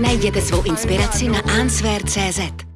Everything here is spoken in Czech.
Najděte svou inspiraci na answer.cz.